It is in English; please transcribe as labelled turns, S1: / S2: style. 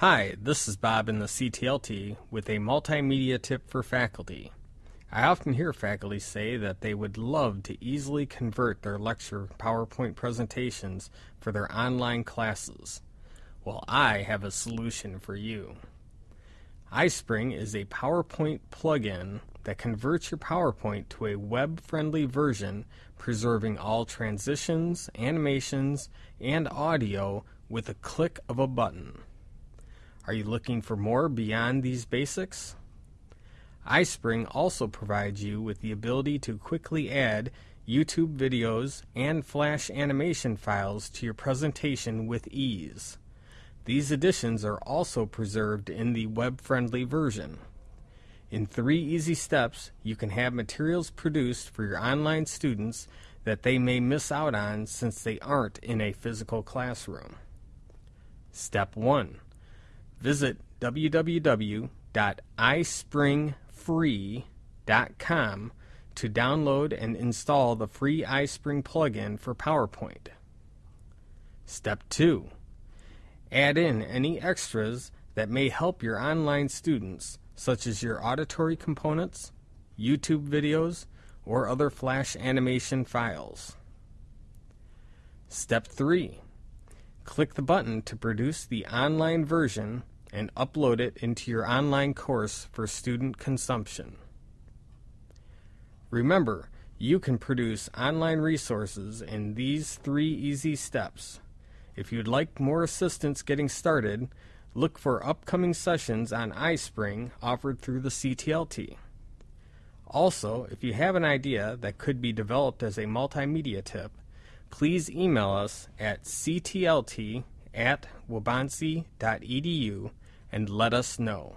S1: Hi, this is Bob in the CTLT with a multimedia tip for faculty. I often hear faculty say that they would love to easily convert their lecture PowerPoint presentations for their online classes. Well, I have a solution for you. iSpring is a PowerPoint plugin that converts your PowerPoint to a web friendly version, preserving all transitions, animations, and audio with a click of a button. Are you looking for more beyond these basics? iSpring also provides you with the ability to quickly add YouTube videos and Flash animation files to your presentation with ease. These additions are also preserved in the web friendly version. In three easy steps, you can have materials produced for your online students that they may miss out on since they aren't in a physical classroom. Step 1 Visit www.ispringfree.com to download and install the free iSpring plugin for PowerPoint. Step 2. Add in any extras that may help your online students, such as your auditory components, YouTube videos, or other Flash animation files. Step 3. Click the button to produce the online version and upload it into your online course for student consumption. Remember, you can produce online resources in these three easy steps. If you'd like more assistance getting started, look for upcoming sessions on iSpring offered through the CTLT. Also, if you have an idea that could be developed as a multimedia tip, please email us at ctlt at waubonsee.edu and let us know.